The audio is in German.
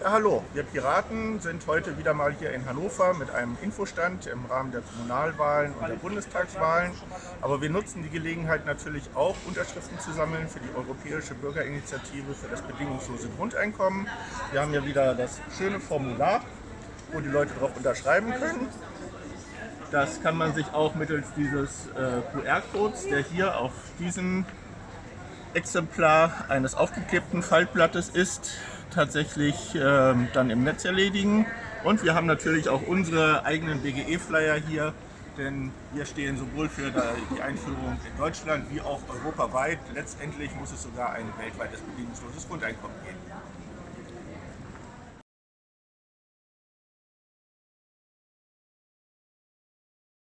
Ja, hallo, wir Piraten sind heute wieder mal hier in Hannover mit einem Infostand im Rahmen der Kommunalwahlen und der Bundestagswahlen. Aber wir nutzen die Gelegenheit natürlich auch, Unterschriften zu sammeln für die Europäische Bürgerinitiative für das bedingungslose Grundeinkommen. Wir haben hier wieder das schöne Formular, wo die Leute darauf unterschreiben können. Das kann man sich auch mittels dieses äh, QR-Codes, der hier auf diesem Exemplar eines aufgeklebten Faltblattes ist, tatsächlich äh, dann im Netz erledigen. Und wir haben natürlich auch unsere eigenen BGE-Flyer hier, denn wir stehen sowohl für die Einführung in Deutschland wie auch europaweit. Letztendlich muss es sogar ein weltweites bedingungsloses Grundeinkommen geben.